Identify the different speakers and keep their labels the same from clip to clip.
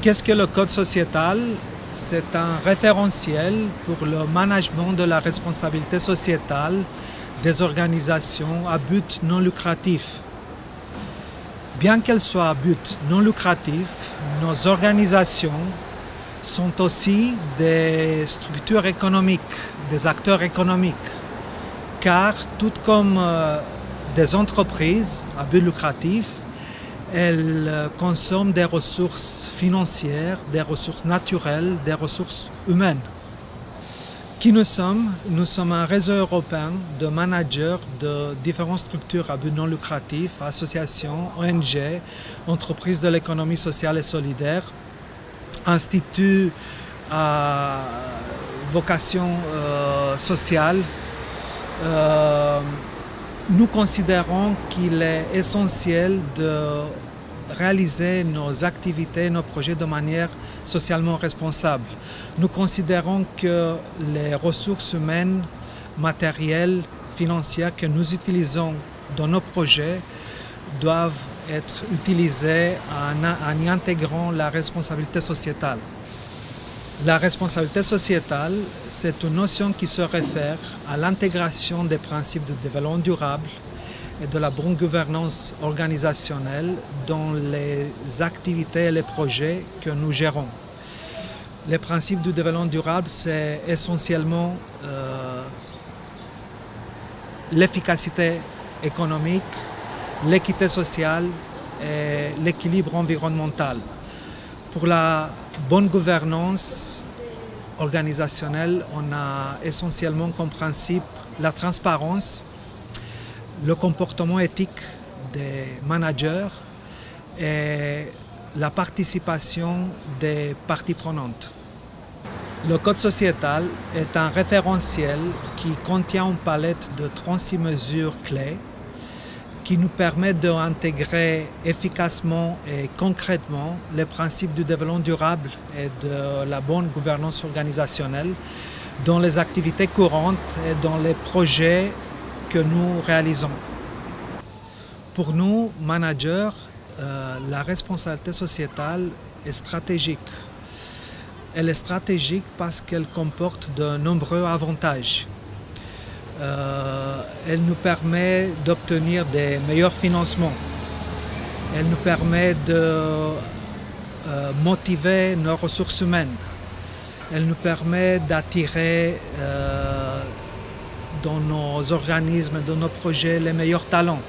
Speaker 1: Qu'est-ce que le code sociétal? C'est un référentiel pour le management de la responsabilité sociétale des organisations à but non lucratif. Bien qu'elles soient à but non lucratif, nos organisations sont aussi des structures économiques, des acteurs économiques, car tout comme euh, des entreprises à but lucratif, elles euh, consomment des ressources financières, des ressources naturelles, des ressources humaines. Qui nous sommes? Nous sommes un réseau européen de managers de différentes structures à but non lucratif, associations, ONG, entreprises de l'économie sociale et solidaire, instituts à vocation euh, sociale. Euh, nous considérons qu'il est essentiel de réaliser nos activités, nos projets de manière socialement responsable. Nous considérons que les ressources humaines, matérielles, financières que nous utilisons dans nos projets doivent être utilisées en, y intégrant la responsabilité sociétale. La responsabilité sociétale, c'est une notion qui se réfère à l'intégration des principes de développement durable et de la bonne gouvernance organisationnelle dans les activités et les projets que nous gérons. Les principes du développement durable, c'est essentiellement euh, l'efficacité économique, l'équité sociale et l'équilibre environnemental. Pour la bonne gouvernance organisationnelle, on a essentiellement comme principe la transparence, le comportement éthique des managers et la participation des parties prenantes. Le code sociétal est un référentiel qui contient une palette de 36 mesures clés qui nous permet d'intégrer efficacement et concrètement les principes du développement durable et de la bonne gouvernance organisationnelle dans les activités courantes et dans les projets que nous réalisons. Pour nous, managers, euh, la responsabilité sociétale est stratégique. Elle est stratégique parce qu'elle comporte de nombreux avantages. Euh, elle nous permet d'obtenir des meilleurs financements. Elle nous permet de euh, motiver nos ressources humaines. Elle nous permet d'attirer dans nos organismes, dans nos projets, les meilleurs talents.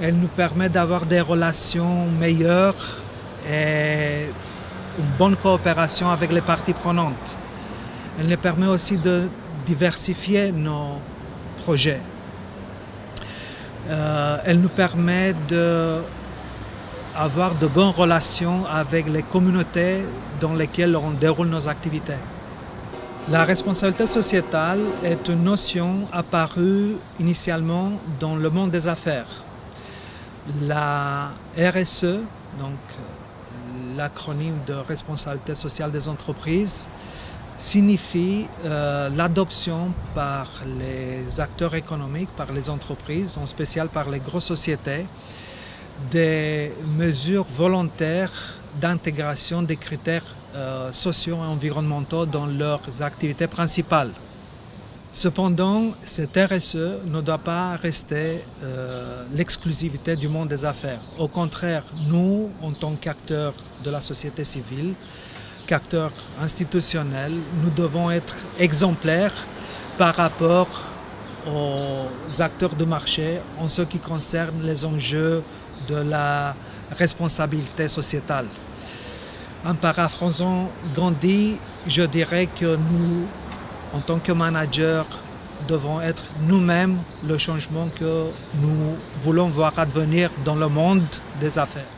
Speaker 1: Elle nous permet d'avoir des relations meilleures et une bonne coopération avec les parties prenantes. Elle nous permet aussi de diversifier nos projets. Euh, elle nous permet d'avoir de bonnes relations avec les communautés dans lesquelles on déroule nos activités. La responsabilité sociétale est une notion apparue initialement dans le monde des affaires. La RSE, donc l'acronyme de responsabilité sociale des entreprises, signifie euh, l'adoption par les acteurs économiques, par les entreprises, en spécial par les grosses sociétés, des mesures volontaires d'intégration des critères euh, sociaux et environnementaux dans leurs activités principales. Cependant, cette RSE ne doit pas rester euh, l'exclusivité du monde des affaires. Au contraire, nous, en tant qu'acteurs de la société civile, qu'acteurs institutionnels, nous devons être exemplaires par rapport aux acteurs de marché en ce qui concerne les enjeux de la responsabilité sociétale. En paraphrasant Gandhi, je dirais que nous, en tant que managers, devons être nous-mêmes le changement que nous voulons voir advenir dans le monde des affaires.